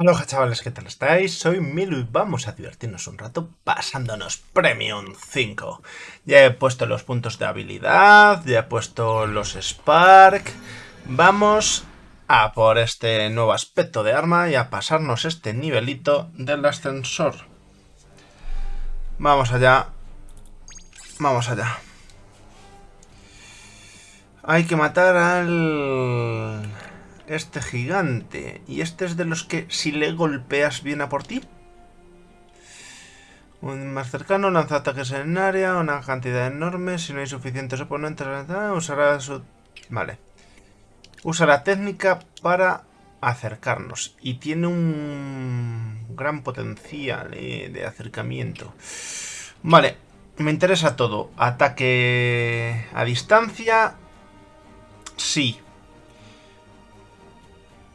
Hola chavales, ¿qué tal estáis? Soy Milu y vamos a divertirnos un rato pasándonos Premium 5. Ya he puesto los puntos de habilidad, ya he puesto los Spark. Vamos a por este nuevo aspecto de arma y a pasarnos este nivelito del ascensor. Vamos allá. Vamos allá. Hay que matar al este gigante. Y este es de los que si le golpeas viene a por ti. Un más cercano lanza ataques en área, una cantidad enorme. Si no hay suficientes oponentes, usará su... Vale. Usa la técnica para acercarnos. Y tiene un gran potencial eh, de acercamiento. Vale. Me interesa todo. Ataque a distancia. Sí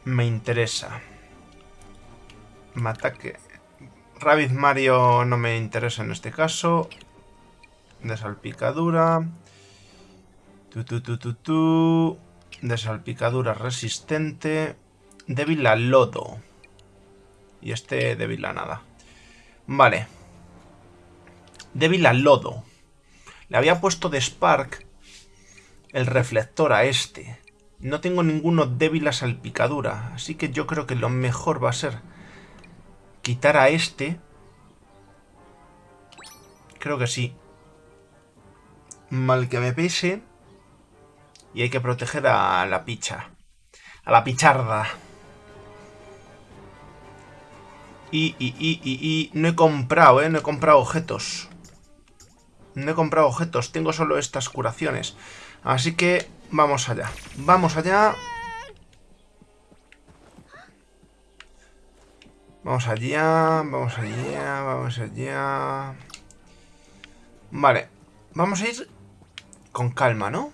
me interesa. Mataque. Rabbit Mario no me interesa en este caso. De salpicadura. Tu, tu, tu, tu, tu. De salpicadura resistente. Débil a lodo. Y este débil a nada. Vale. Débil a lodo. Le había puesto de Spark el reflector a este. No tengo ninguno débil a salpicadura, así que yo creo que lo mejor va a ser quitar a este. Creo que sí. Mal que me pese. Y hay que proteger a la picha. A la picharda. Y, y, y, y, y no he comprado, ¿eh? No he comprado objetos. No he comprado objetos, tengo solo estas curaciones. Así que vamos allá. Vamos allá. Vamos allá, vamos allá, vamos allá. Vale, vamos a ir con calma, ¿no?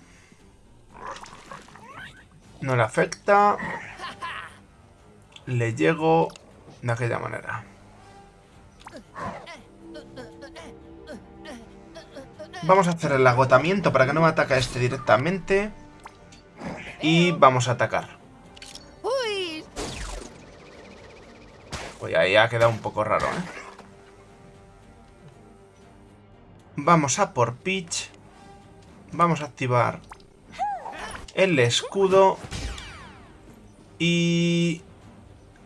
No le afecta. Le llego de aquella manera. Vamos a hacer el agotamiento para que no me ataque este directamente. Y vamos a atacar. Pues ahí ha quedado un poco raro, ¿eh? Vamos a por Peach. Vamos a activar el escudo. Y...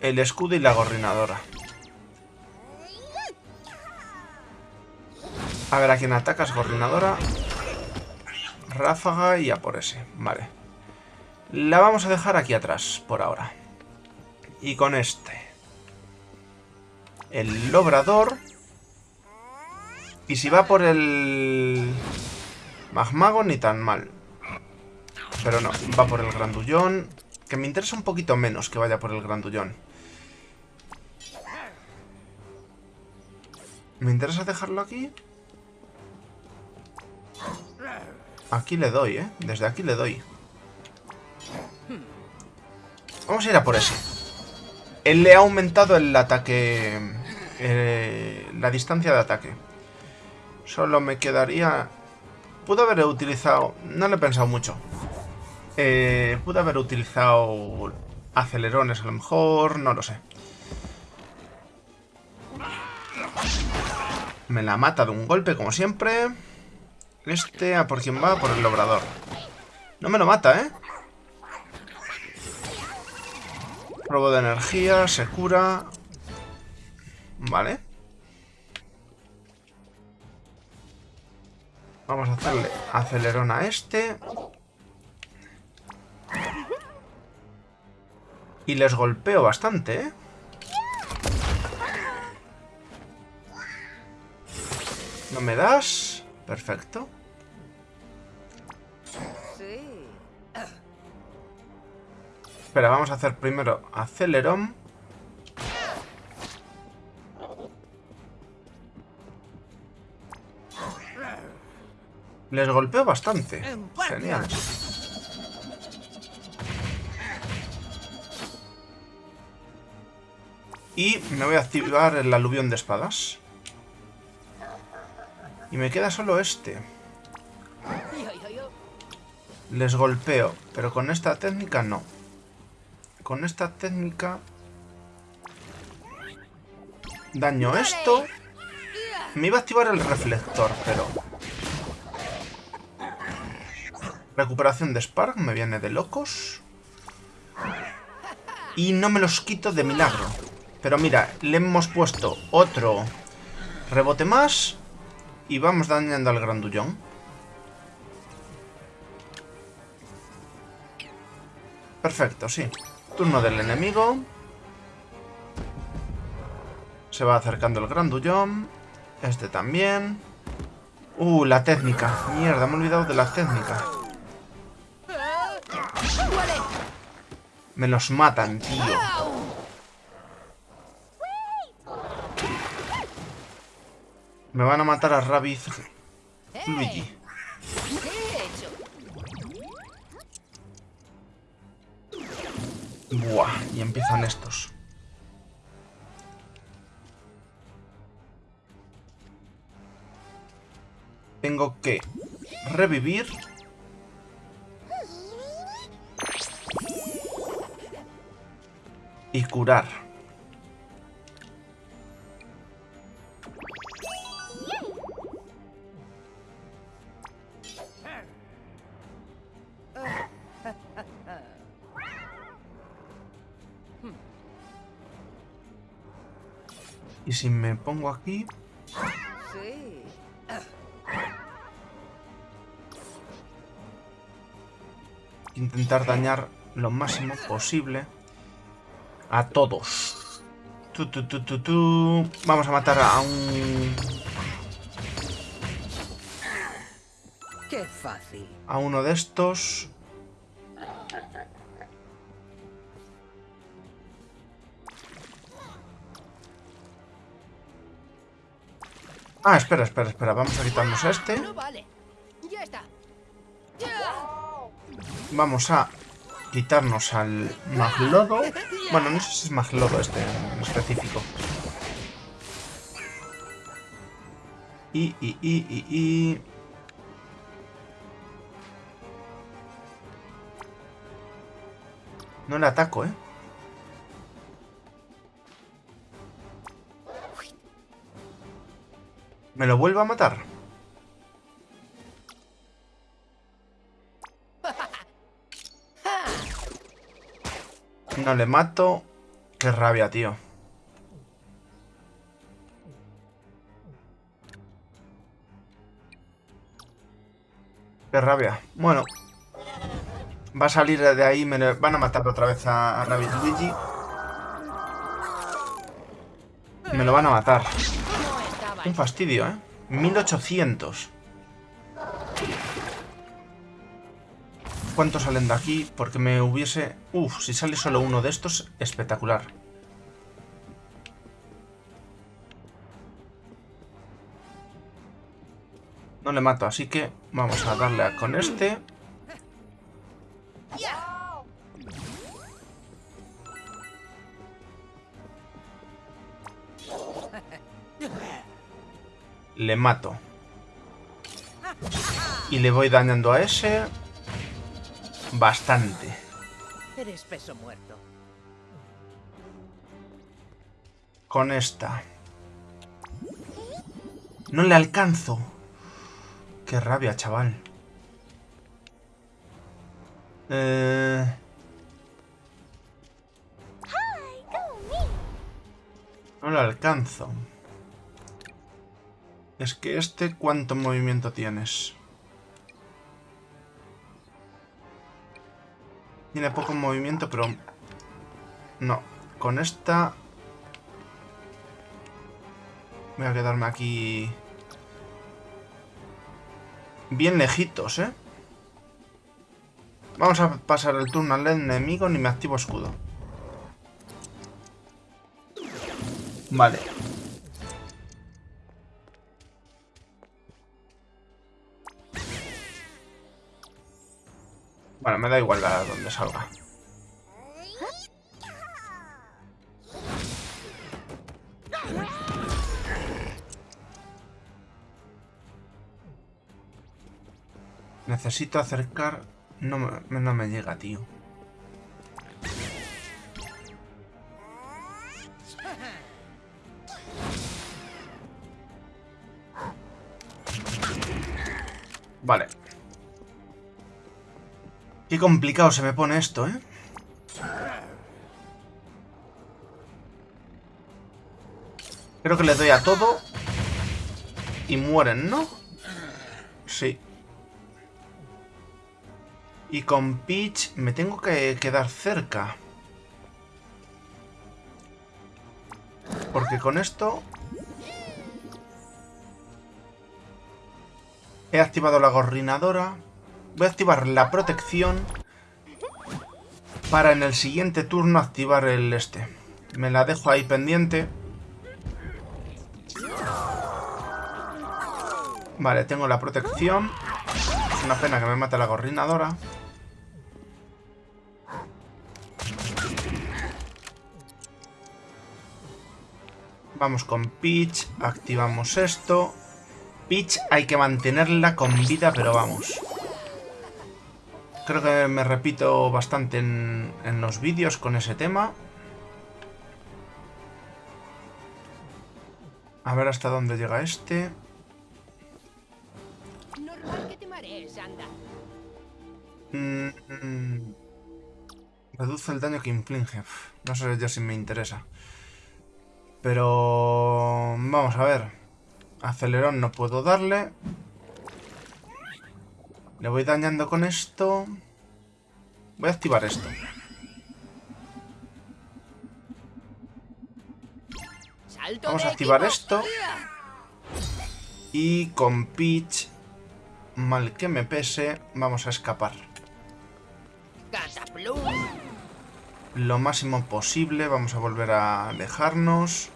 El escudo y la gorrinadora. A ver a quién atacas, Gorrinadora. Ráfaga y a por ese. Vale. La vamos a dejar aquí atrás, por ahora. Y con este. El Lobrador. Y si va por el... Magmago, ni tan mal. Pero no, va por el Grandullón. Que me interesa un poquito menos que vaya por el Grandullón. ¿Me interesa dejarlo aquí? Aquí le doy, ¿eh? Desde aquí le doy. Vamos a ir a por ese. Él le ha aumentado el ataque... Eh, la distancia de ataque. Solo me quedaría... Pudo haber utilizado... No lo he pensado mucho. Eh, pudo haber utilizado acelerones a lo mejor, no lo sé. Me la mata de un golpe como siempre. Este a por quién va, por el obrador. No me lo mata, ¿eh? Robo de energía, se cura. Vale. Vamos a hacerle acelerón a este. Y les golpeo bastante, ¿eh? ¿No me das? Perfecto. Espera, vamos a hacer primero acelerón. Les golpeo bastante. Genial. Y me voy a activar el aluvión de espadas. Y me queda solo este. Les golpeo, pero con esta técnica no. Con esta técnica Daño esto. Me iba a activar el reflector, pero... Recuperación de Spark, me viene de locos. Y no me los quito de milagro. Pero mira, le hemos puesto otro rebote más. Y vamos dañando al grandullón. Perfecto, sí. Turno del enemigo. Se va acercando el grandullón. Este también. Uh, la técnica. Mierda, me he olvidado de la técnica. Me los matan, tío. Me van a matar a Rabbit Luigi. Y empiezan estos. Tengo que revivir. Y curar. Y si me pongo aquí... Intentar dañar lo máximo posible a todos. Tu, tu, tu, Vamos a matar a un... Qué fácil. A uno de estos. Ah, espera, espera, espera. Vamos a quitarnos a este. Vamos a quitarnos al maglodo. Bueno, no sé si es maglodo este en específico. Y, y, y, y, y... No le ataco, ¿eh? ¿Me lo vuelvo a matar? No le mato. Qué rabia, tío. Qué rabia. Bueno. Va a salir de ahí. Me van a matar otra vez a, a Rabbit Luigi. Me lo van a matar. Un fastidio, ¿eh? 1800. ¿Cuántos salen de aquí? Porque me hubiese... Uf, si sale solo uno de estos, espectacular. No le mato, así que vamos a darle con este. Le mato. Y le voy dañando a ese. Bastante. Eres peso muerto. Con esta. No le alcanzo. Qué rabia, chaval. Eh... No le alcanzo. Es que este, ¿cuánto movimiento tienes? Tiene poco movimiento, pero... No. Con esta... Voy a quedarme aquí... Bien lejitos, ¿eh? Vamos a pasar el turno al enemigo ni me activo escudo. Vale. Bueno, me da igual a donde salga. Necesito acercar... No me, no me llega, tío. Vale. Qué complicado se me pone esto, ¿eh? Creo que le doy a todo. Y mueren, ¿no? Sí. Y con Peach me tengo que quedar cerca. Porque con esto... He activado la gorrinadora. Voy a activar la protección. Para en el siguiente turno activar el este. Me la dejo ahí pendiente. Vale, tengo la protección. Es una pena que me mate la gorrinadora. Vamos con Peach, activamos esto. Peach hay que mantenerla con vida, pero vamos. Creo que me repito bastante en, en los vídeos con ese tema. A ver hasta dónde llega este. Mm, mm. reduce el daño que inflige. No sé yo si me interesa. Pero... Vamos a ver. Acelerón no puedo darle. Le voy dañando con esto. Voy a activar esto. Vamos a activar esto. Y con Peach, mal que me pese, vamos a escapar. Lo máximo posible, vamos a volver a alejarnos.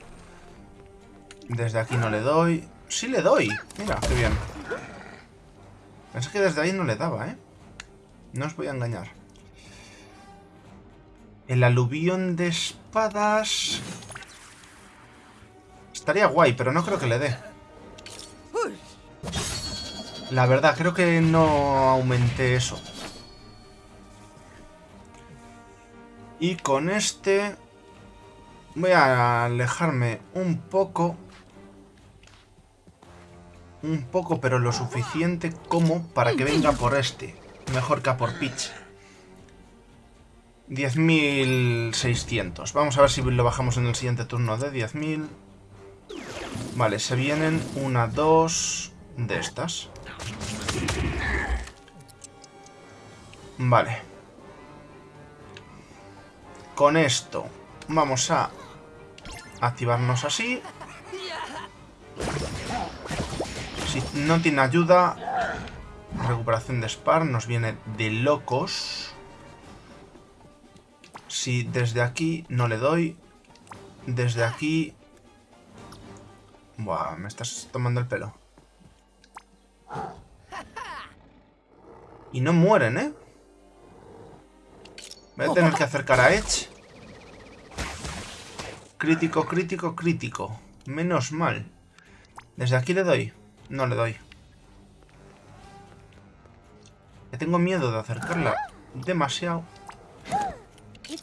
Desde aquí no le doy. Sí le doy. Mira, qué bien. Pensé que desde ahí no le daba, ¿eh? No os voy a engañar. El aluvión de espadas... Estaría guay, pero no creo que le dé. La verdad, creo que no aumenté eso. Y con este... Voy a alejarme un poco un poco, pero lo suficiente como para que venga por este. Mejor que a por Peach. 10.600. Vamos a ver si lo bajamos en el siguiente turno de 10.000. Vale, se vienen una, dos de estas. Vale. Con esto vamos a activarnos así. No tiene ayuda, recuperación de Spar nos viene de locos. Si desde aquí no le doy, desde aquí... Buah, me estás tomando el pelo. Y no mueren, ¿eh? Voy a tener que acercar a Edge. Crítico, crítico, crítico. Menos mal. Desde aquí le doy. No le doy. Que tengo miedo de acercarla demasiado.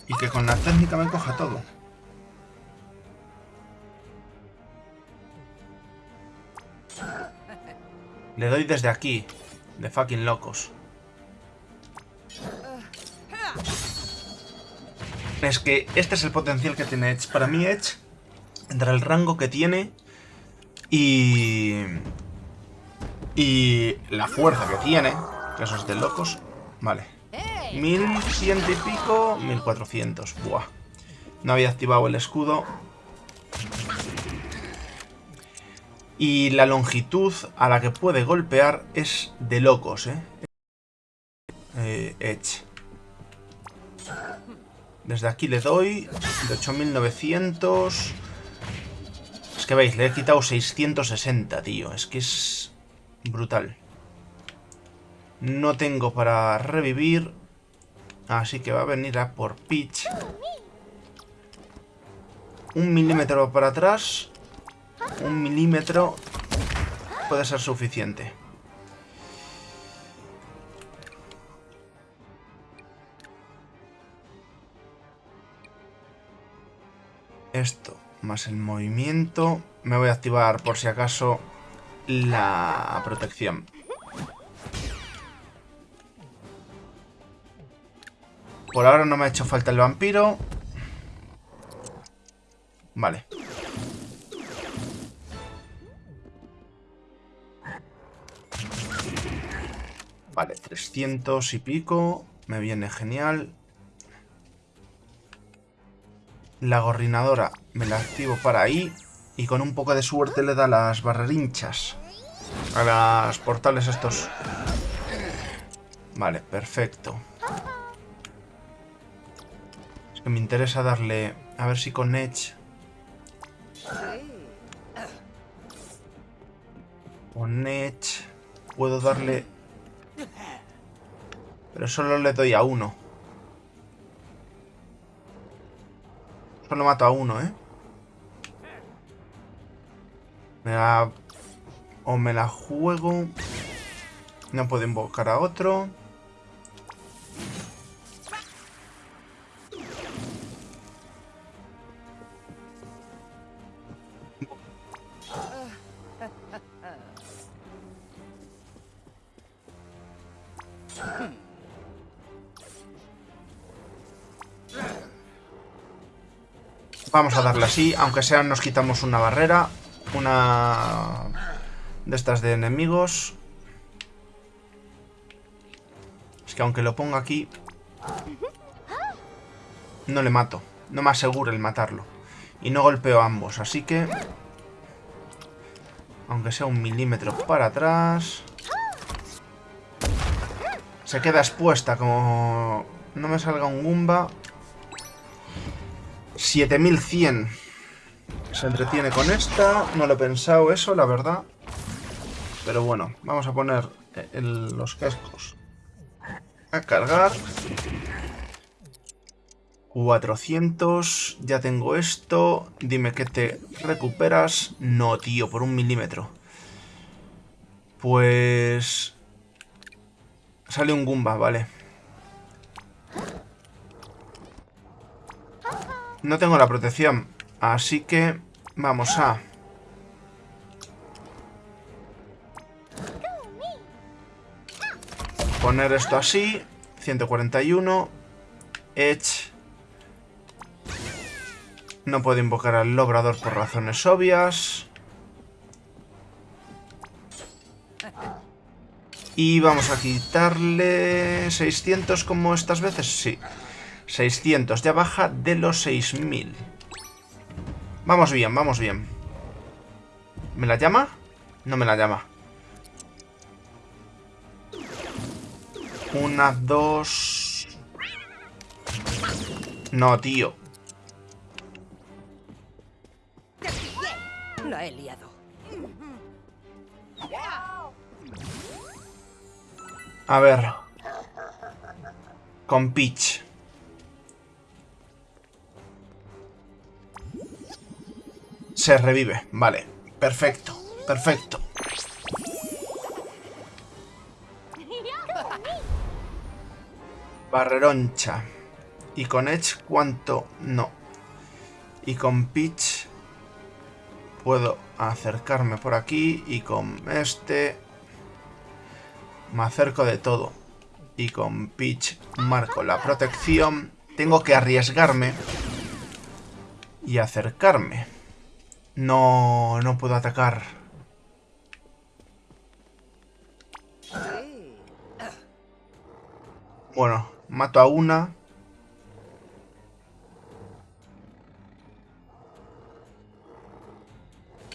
Y que con la técnica me coja todo. Le doy desde aquí. De fucking locos. Es que este es el potencial que tiene Edge. Para mí Edge, entre el rango que tiene y... Y la fuerza que tiene, que eso es de locos. Vale. 1100 y pico, 1400. Buah. No había activado el escudo. Y la longitud a la que puede golpear es de locos, ¿eh? eh Edge. Desde aquí le doy de 8900. Es que veis, le he quitado 660, tío. Es que es Brutal. No tengo para revivir. Así que va a venir a por Peach. Un milímetro para atrás. Un milímetro puede ser suficiente. Esto más el movimiento. Me voy a activar por si acaso la protección. Por ahora no me ha hecho falta el vampiro. Vale. Vale, 300 y pico. Me viene genial. La gorrinadora me la activo para ahí. Y con un poco de suerte le da las barrerinchas. A las portales estos. Vale, perfecto. Es que me interesa darle... A ver si con Edge... Con Edge... Puedo darle... Pero solo le doy a uno. Solo mato a uno, ¿eh? Me la... O me la juego... No puedo invocar a otro. Vamos a darle así, aunque sea nos quitamos una barrera. Una de estas de enemigos. Es que aunque lo ponga aquí... No le mato. No me aseguro el matarlo. Y no golpeo a ambos, así que... Aunque sea un milímetro para atrás... Se queda expuesta, como no me salga un Goomba... 7100. Se entretiene con esta. No lo he pensado eso, la verdad. Pero bueno, vamos a poner los cascos a cargar. 400. Ya tengo esto. Dime que te recuperas. No, tío, por un milímetro. Pues... Sale un Goomba, vale. No tengo la protección. Así que vamos a... Poner esto así. 141. Edge. No puedo invocar al logrador por razones obvias. Y vamos a quitarle 600 como estas veces. Sí. 600, ya baja de los 6000. Vamos bien, vamos bien. ¿Me la llama? No me la llama. Una, dos... No, tío. La he liado. A ver. Con Peach. Se revive, vale. Perfecto, perfecto. Barreroncha. ¿Y con Edge cuánto? No. Y con Peach puedo acercarme por aquí y con este me acerco de todo. Y con Peach marco la protección. Tengo que arriesgarme y acercarme. No, no puedo atacar. Bueno, mato a una.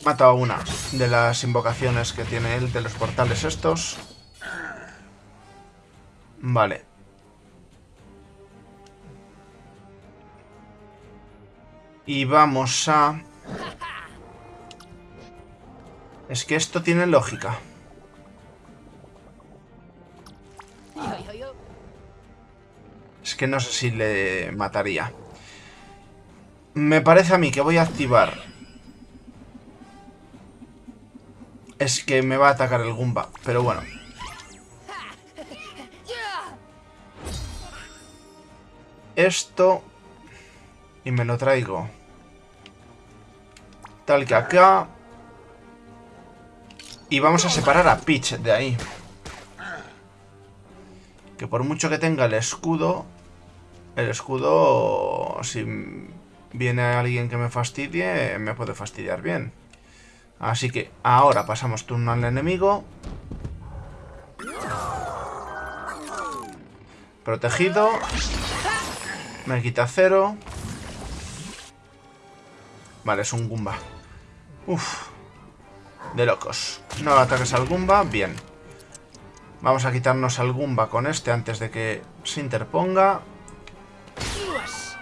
Mato a una de las invocaciones que tiene él de los portales estos. Vale. Y vamos a... Es que esto tiene lógica. Es que no sé si le mataría. Me parece a mí que voy a activar... Es que me va a atacar el Goomba, pero bueno. Esto... Y me lo traigo. Tal que acá... Y vamos a separar a Peach de ahí. Que por mucho que tenga el escudo, el escudo, si viene alguien que me fastidie, me puede fastidiar bien. Así que ahora pasamos turno al enemigo. Protegido. Me quita cero. Vale, es un Goomba. Uf. De locos. No ataques al Goomba. Bien. Vamos a quitarnos al Goomba con este antes de que se interponga.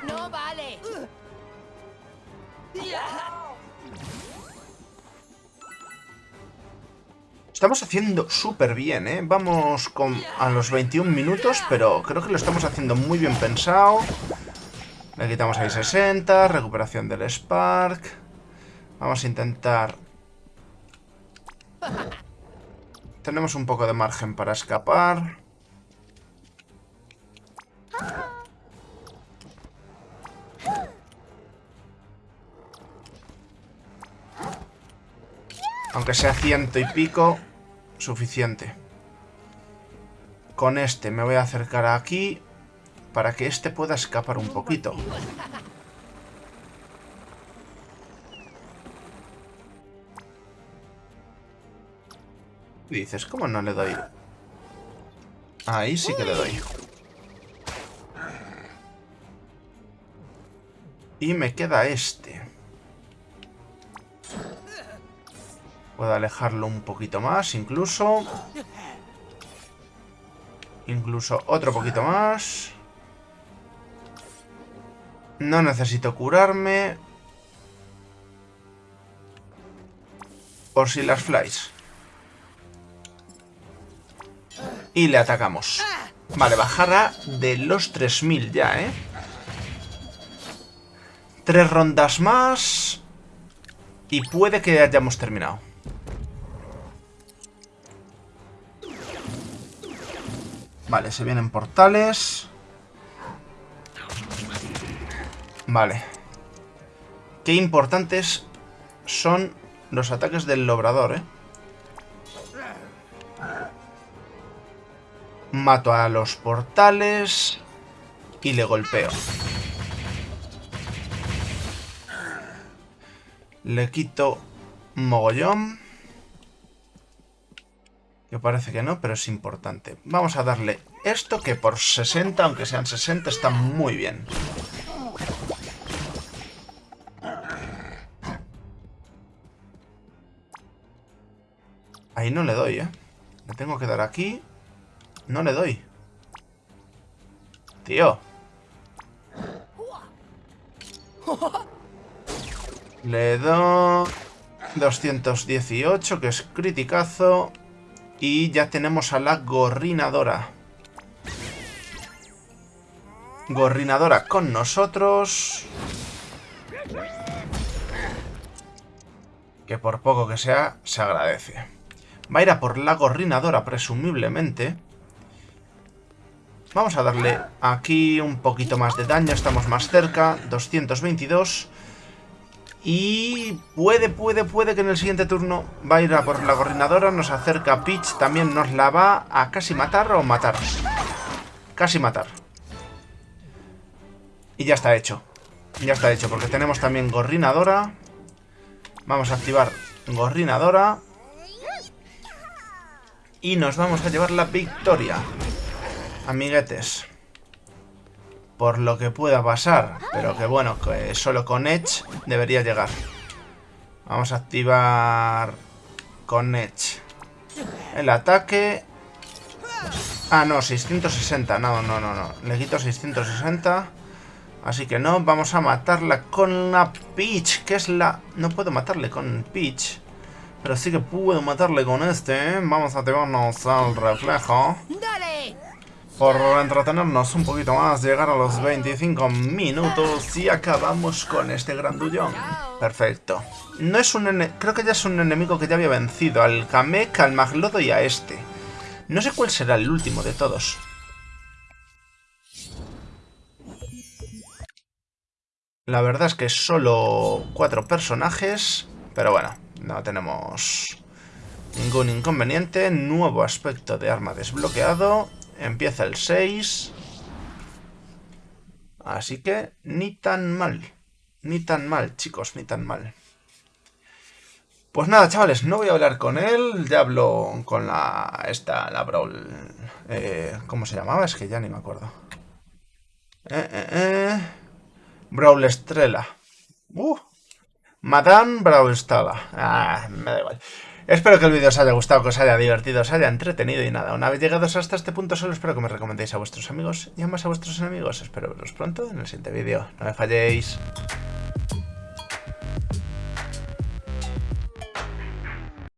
No vale. Estamos haciendo súper bien, ¿eh? Vamos con, a los 21 minutos, pero creo que lo estamos haciendo muy bien pensado. Le quitamos ahí 60, recuperación del Spark. Vamos a intentar... Tenemos un poco de margen para escapar. Aunque sea ciento y pico, suficiente. Con este me voy a acercar aquí para que este pueda escapar un poquito. Dices, ¿cómo no le doy? Ahí sí que le doy. Y me queda este. Puedo alejarlo un poquito más, incluso. Incluso otro poquito más. No necesito curarme. Por si las flies. Y le atacamos. Vale, bajada de los 3000 ya, ¿eh? Tres rondas más. Y puede que hayamos terminado. Vale, se vienen portales. Vale. Qué importantes son los ataques del lobrador, ¿eh? Mato a los portales y le golpeo. Le quito mogollón. Que parece que no, pero es importante. Vamos a darle esto que por 60, aunque sean 60, está muy bien. Ahí no le doy, ¿eh? Le tengo que dar aquí. No le doy. Tío. Le doy... 218, que es criticazo. Y ya tenemos a la gorrinadora. Gorrinadora con nosotros. Que por poco que sea, se agradece. Va a ir a por la gorrinadora, presumiblemente. Vamos a darle aquí un poquito más de daño. Estamos más cerca. 222. Y puede, puede, puede que en el siguiente turno va a ir a por la gorrinadora. Nos acerca Peach. También nos la va a casi matar o matar. Casi matar. Y ya está hecho. Ya está hecho, porque tenemos también gorrinadora. Vamos a activar gorrinadora. Y nos vamos a llevar la victoria. Amiguetes por lo que pueda pasar. Pero que bueno, que solo con Edge debería llegar. Vamos a activar con Edge el ataque. Ah, no, 660. No, no, no, no. Le quito 660. Así que no, vamos a matarla con la Peach, que es la... No puedo matarle con Peach. Pero sí que puedo matarle con este. ¿eh? Vamos a activarnos al reflejo por entretenernos un poquito más, llegar a los 25 minutos y acabamos con este grandullón. Perfecto. No es un creo que ya es un enemigo que ya había vencido, al Kamek, al Maglodo y a este. No sé cuál será el último de todos. La verdad es que solo cuatro personajes, pero bueno, no tenemos ningún inconveniente. Nuevo aspecto de arma desbloqueado. Empieza el 6. Así que ni tan mal. Ni tan mal, chicos, ni tan mal. Pues nada, chavales, no voy a hablar con él. Ya hablo con la... Esta, la Brawl... Eh, ¿Cómo se llamaba? Es que ya ni me acuerdo. Eh, eh, eh. Brawl Estrella. Uh. Madame Brawl Stella. Ah, me da igual. Espero que el vídeo os haya gustado, que os haya divertido, os haya entretenido y nada. Una vez llegados hasta este punto solo espero que me recomendéis a vuestros amigos y además a vuestros enemigos. Espero veros pronto en el siguiente vídeo. No me falléis.